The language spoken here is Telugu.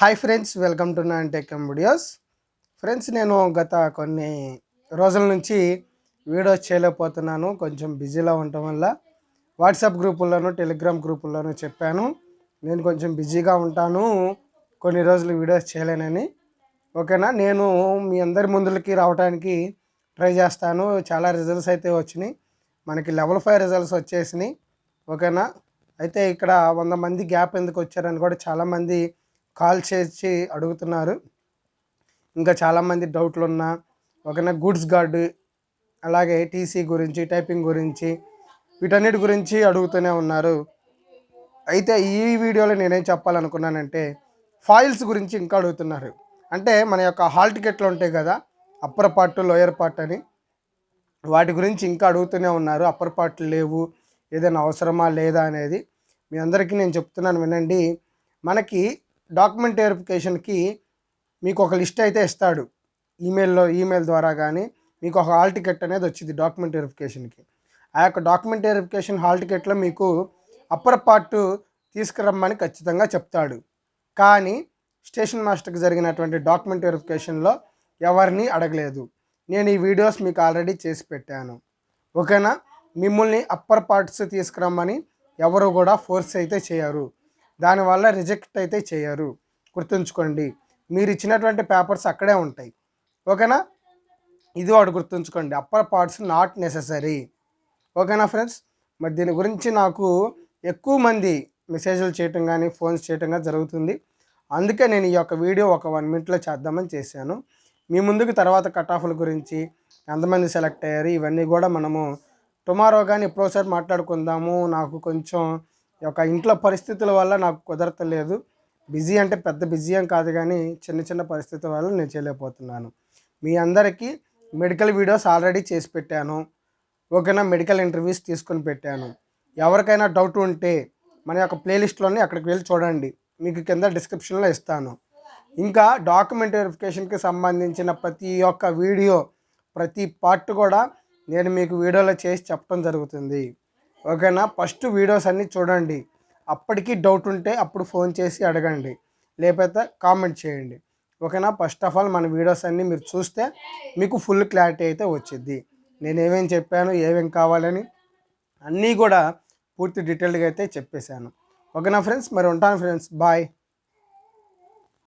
హాయ్ ఫ్రెండ్స్ వెల్కమ్ టు నాన్ టెక్ఎం వీడియోస్ ఫ్రెండ్స్ నేను గత కొన్ని రోజుల నుంచి వీడియోస్ చేయలేకపోతున్నాను. కొంచెం బిజీలో ఉండటం వల్ల వాట్సాప్ గ్రూపుల్లోనూ టెలిగ్రామ్ గ్రూపుల్లోనూ చెప్పాను. నేను కొంచెం బిజీగా ఉంటాను. కొన్ని రోజులు వీడియోస్ చేయలేనని. ఓకేనా? నేను మీ అందరి ముందులకి రావడానికి ట్రై చేస్తాను. చాలా రిజల్ట్స్ అయితే వచ్చినాయి. మనకి లెవెల్ ఫైవ్ రిజల్ట్స్ వచ్చేసినాయి. ఓకేనా? అయితే ఇక్కడ వంద మంది గ్యాప్ ఎందుకు వచ్చారని కూడా చాలామంది కాల్ చేసి అడుగుతున్నారు. ఇంకా చాలామంది డౌట్లు ఉన్నా ఒకనే గూడ్స్ గార్డు అలాగే టీసీ గురించి టైపింగ్ గురించి వీటన్నిటి గురించి అడుగుతూనే ఉన్నారు. అయితే ఈ వీడియోలో నేనేం చెప్పాలనుకున్నానంటే ఫాయిల్స్ గురించి ఇంకా అడుగుతున్నారు. అంటే మన యొక్క హాల్ టికెట్లు ఉంటాయి కదా అప్పర్ పార్ట్ లోయర్ పార్ట్ అని. వాటి గురించి ఇంకా అడుగుతూనే ఉన్నారు. అప్పర్ పార్ట్ లేవు ఏదైనా అవసరమా లేదా అనేది మీ అందరికీ నేను చెప్తున్నాను వినండి. మనకి డాక్యుమెంట్ వెరిఫికేషన్కి మీకు ఒక లిస్ట్ అయితే ఇస్తాడు. ఈమెయిల్లో ఈమెయిల్ ద్వారా కానీ మీకు ఒక హాల్ టికెట్ అనేది వచ్చింది డాక్యుమెంట్ వెరిఫికేషన్కి. ఆ యొక్క డాక్యుమెంట్ వెరిఫికేషన్ హాల్ టికెట్లో మీకు అప్పర్ పార్ట్ తీసుకురమ్మని ఖచ్చితంగా చెప్తాడు. కానీ స్టేషన్ మాస్టర్కి జరిగినటువంటి డాక్యుమెంట్ వెరిఫికేషన్లో ఎవరిని అడగలేదు. నేను ఈ వీడియోస్ మీకు ఆల్రెడీ చేసి పెట్టాను. ఓకేనా? మిమ్మల్ని అప్పర్ పార్ట్స్ తీసుకురమ్మని ఎవరు కూడా ఫోర్స్ అయితే చేయరు. దానివల్ల రిజెక్ట్ అయితే చేయరు. గుర్తుంచుకోండి. మీరు ఇచ్చినటువంటి పేపర్స్ అక్కడే ఉంటాయి. ఓకేనా? ఇది వాడు గుర్తుంచుకోండి. Upper parts not necessary. ఓకేనా ఫ్రెండ్స్? మరి దీని గురించి నాకు ఎక్కువ మంది మెసేజ్లు చేయటం కానీ ఫోన్స్ చేయటం కానీ జరుగుతుంది. అందుకే నేను ఈ యొక్క వీడియో ఒక వన్ మినిట్లో చేద్దామని చేశాను. మీ ముందుకు తర్వాత కట్ ఆఫ్ల గురించి ఎంతమంది సెలెక్ట్ అయ్యారు ఇవన్నీ కూడా మనము టుమారో కానీ ఎప్పుడోసారి మాట్లాడుకుందాము. నాకు కొంచెం యొక్క ఇంట్లో పరిస్థితుల వల్ల నాకు కుదరతలేదు. బిజీ అంటే పెద్ద బిజీ ఏం కాదు కానీ చిన్న చిన్న పరిస్థితుల వల్ల నేను చేయలేకపోతున్నాను. మీ అందరికీ మెడికల్ వీడియోస్ ఆల్రెడీ చేసి పెట్టాను. ఓకేనా? మెడికల్ ఇంటర్వ్యూస్ తీసుకొని పెట్టాను. ఎవరికైనా డౌట్ ఉంటే మన యొక్క ప్లేలిస్ట్లోనే అక్కడికి వెళ్ళి చూడండి. మీకు కింద డిస్క్రిప్షన్లో ఇస్తాను. ఇంకా డాక్యుమెంట్ వెరిఫికేషన్కి సంబంధించిన ప్రతి ఒక్క వీడియో ప్రతి పార్ట్ కూడా నేను మీకు వీడియోలో చేసి చెప్పడం జరుగుతుంది. ఓకేనా? ఫస్ట్ వీడియోస్ అన్నీ చూడండి. అప్పటికి డౌట్ ఉంటే అప్పుడు ఫోన్ చేసి అడగండి. లేకపోతే కామెంట్ చేయండి. ఓకేనా? ఫస్ట్ ఆఫ్ ఆల్ మన వీడియోస్ అన్నీ మీరు చూస్తే మీకు ఫుల్ క్లారిటీ అయితే వచ్చింది నేను ఏమేం చెప్పాను ఏమేం కావాలని అన్నీ కూడా పూర్తి డీటెయిల్గా అయితే చెప్పేశాను. ఓకేనా ఫ్రెండ్స్ మరి ఉంటాను ఫ్రెండ్స్ బాయ్